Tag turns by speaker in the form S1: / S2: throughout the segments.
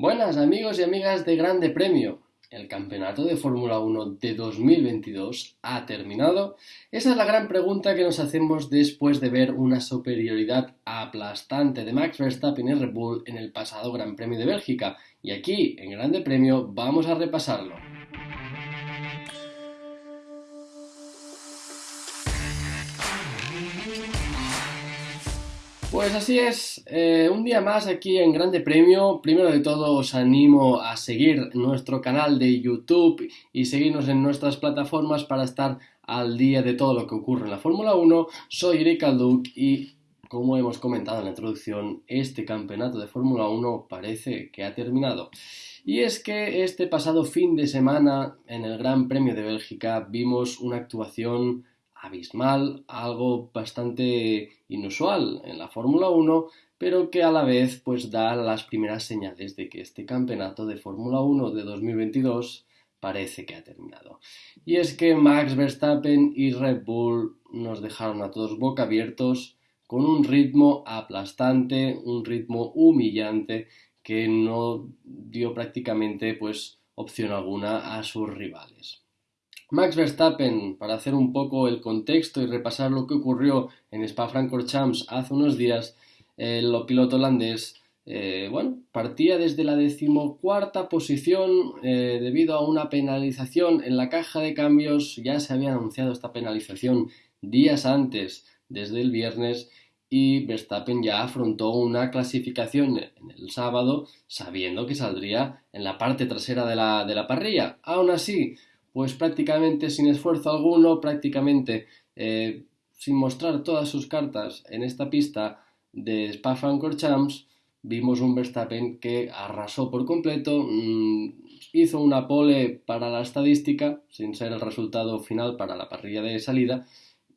S1: Buenas amigos y amigas de Grande Premio. El campeonato de Fórmula 1 de 2022 ha terminado. Esa es la gran pregunta que nos hacemos después de ver una superioridad aplastante de Max Verstappen y Red Bull en el pasado Gran Premio de Bélgica. Y aquí, en Grande Premio, vamos a repasarlo. Pues así es, eh, un día más aquí en Grande Premio. Primero de todo os animo a seguir nuestro canal de YouTube y seguirnos en nuestras plataformas para estar al día de todo lo que ocurre en la Fórmula 1. Soy Eric Alduc y como hemos comentado en la introducción, este campeonato de Fórmula 1 parece que ha terminado. Y es que este pasado fin de semana en el Gran Premio de Bélgica vimos una actuación abismal, algo bastante inusual en la Fórmula 1, pero que a la vez pues da las primeras señales de que este campeonato de Fórmula 1 de 2022 parece que ha terminado. Y es que Max Verstappen y Red Bull nos dejaron a todos boca abiertos con un ritmo aplastante, un ritmo humillante que no dio prácticamente pues opción alguna a sus rivales. Max Verstappen, para hacer un poco el contexto y repasar lo que ocurrió en Spa-Francorchamps hace unos días, el piloto holandés eh, bueno, partía desde la decimocuarta posición eh, debido a una penalización en la caja de cambios. Ya se había anunciado esta penalización días antes, desde el viernes, y Verstappen ya afrontó una clasificación en el sábado sabiendo que saldría en la parte trasera de la, de la parrilla. Aún así, pues prácticamente sin esfuerzo alguno, prácticamente eh, sin mostrar todas sus cartas en esta pista de Spa-Francorchamps, vimos un Verstappen que arrasó por completo, mm, hizo una pole para la estadística, sin ser el resultado final para la parrilla de salida,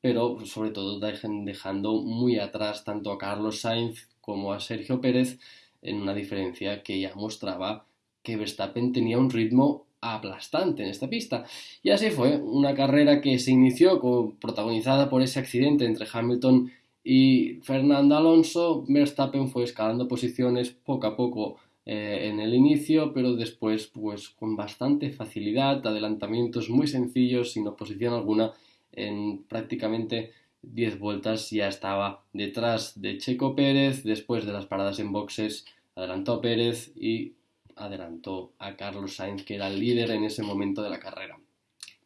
S1: pero sobre todo dejando muy atrás tanto a Carlos Sainz como a Sergio Pérez en una diferencia que ya mostraba que Verstappen tenía un ritmo aplastante en esta pista. Y así fue, una carrera que se inició protagonizada por ese accidente entre Hamilton y Fernando Alonso. Verstappen fue escalando posiciones poco a poco eh, en el inicio, pero después pues con bastante facilidad, adelantamientos muy sencillos, sin oposición alguna, en prácticamente 10 vueltas ya estaba detrás de Checo Pérez, después de las paradas en boxes adelantó Pérez y adelantó a Carlos Sainz, que era el líder en ese momento de la carrera.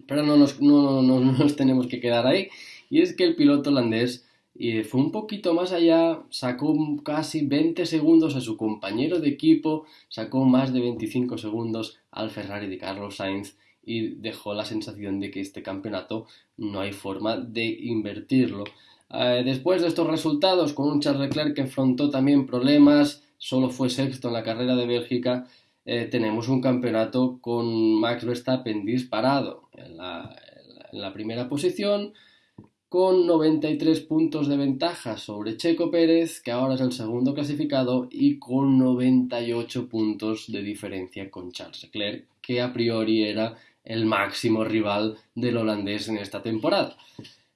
S1: Pero no nos, no, nos tenemos que quedar ahí, y es que el piloto holandés eh, fue un poquito más allá, sacó casi 20 segundos a su compañero de equipo, sacó más de 25 segundos al Ferrari de Carlos Sainz y dejó la sensación de que este campeonato no hay forma de invertirlo. Eh, después de estos resultados, con un Charles Leclerc que afrontó también problemas, solo fue sexto en la carrera de Bélgica, eh, tenemos un campeonato con Max Verstappen disparado en la, en la primera posición, con 93 puntos de ventaja sobre Checo Pérez, que ahora es el segundo clasificado, y con 98 puntos de diferencia con Charles Leclerc, que a priori era el máximo rival del holandés en esta temporada.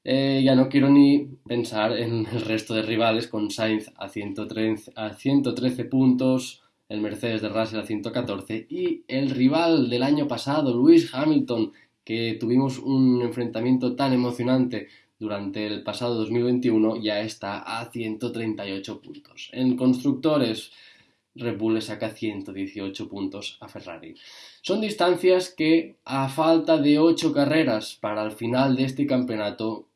S1: Eh, ya no quiero ni pensar en el resto de rivales con Sainz a 113, a 113 puntos, el Mercedes de Russell a 114 y el rival del año pasado, Lewis Hamilton, que tuvimos un enfrentamiento tan emocionante durante el pasado 2021, ya está a 138 puntos. En constructores, Red Bull le saca 118 puntos a Ferrari. Son distancias que, a falta de 8 carreras para el final de este campeonato,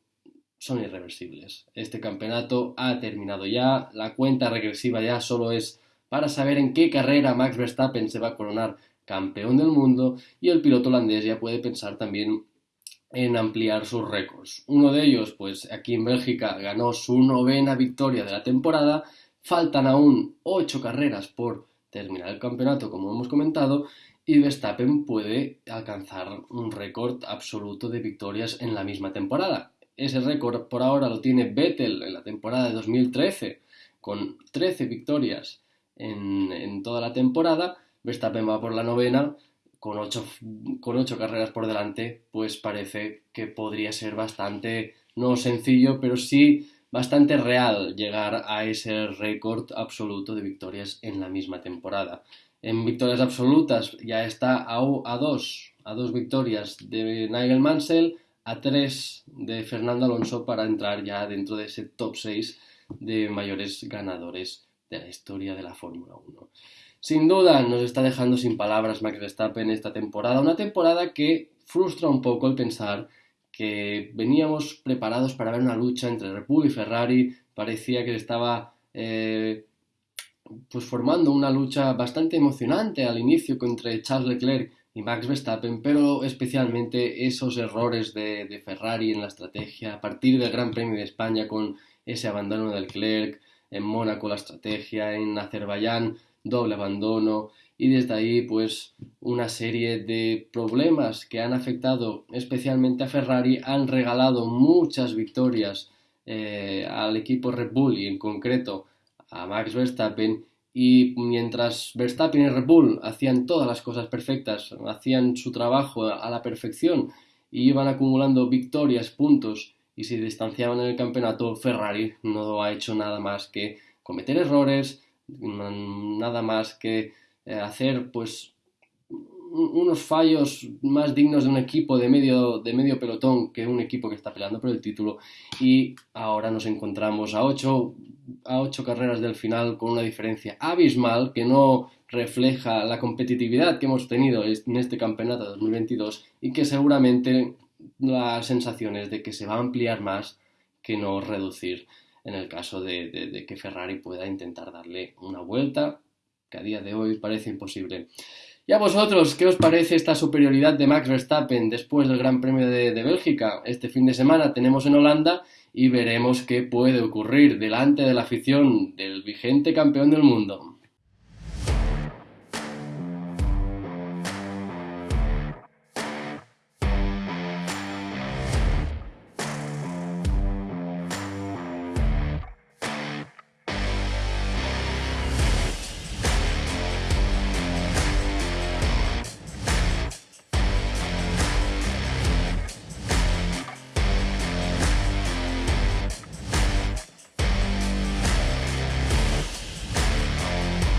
S1: son irreversibles. Este campeonato ha terminado ya, la cuenta regresiva ya solo es para saber en qué carrera Max Verstappen se va a coronar campeón del mundo y el piloto holandés ya puede pensar también en ampliar sus récords. Uno de ellos, pues aquí en Bélgica ganó su novena victoria de la temporada, faltan aún ocho carreras por terminar el campeonato, como hemos comentado, y Verstappen puede alcanzar un récord absoluto de victorias en la misma temporada. Ese récord por ahora lo tiene Vettel en la temporada de 2013, con 13 victorias en, toda la temporada. Verstappen va por la novena, con 8, con carreras por delante, pues parece que podría ser bastante, no sencillo, pero sí bastante real llegar a ese récord absoluto de victorias en la misma temporada. En victorias absolutas ya está a dos, a dos victorias de Nigel Mansell, a tres de Fernando Alonso para entrar ya dentro de ese top 6 de mayores ganadores de la historia de la Fórmula 1. Sin duda nos está dejando sin palabras Max Verstappen esta temporada, una temporada que frustra un poco el pensar que veníamos preparados para ver una lucha entre Red y Ferrari, parecía que estaba eh, pues formando una lucha bastante emocionante al inicio entre Charles Leclerc y Max Verstappen, pero especialmente esos errores de, Ferrari en la estrategia a partir del Gran Premio de España con ese abandono de Leclerc, en Mónaco la estrategia, en Azerbaiyán doble abandono y desde ahí pues una serie de problemas que han afectado especialmente a Ferrari han regalado muchas victorias eh, al equipo Red Bull y en concreto a Max Verstappen y mientras Verstappen y Red Bull hacían todas las cosas perfectas, hacían su trabajo a la perfección y iban acumulando victorias, puntos y se distanciaban en el campeonato, Ferrari no ha hecho nada más que cometer errores, nada más que eh, hacer pues unos fallos más dignos de un equipo de medio, de medio pelotón que un equipo que está peleando por el título y ahora nos encontramos a ocho, a ocho carreras del final con una diferencia abismal que no refleja la competitividad que hemos tenido en este campeonato 2022 y que seguramente la sensación es de que se va a ampliar más que no reducir en el caso de, que Ferrari pueda intentar darle una vuelta, que a día de hoy parece imposible. ¿Y a vosotros qué os parece esta superioridad de Max Verstappen después del Gran Premio de, Bélgica? Este fin de semana tenemos en Holanda y veremos qué puede ocurrir delante de la afición del vigente campeón del mundo.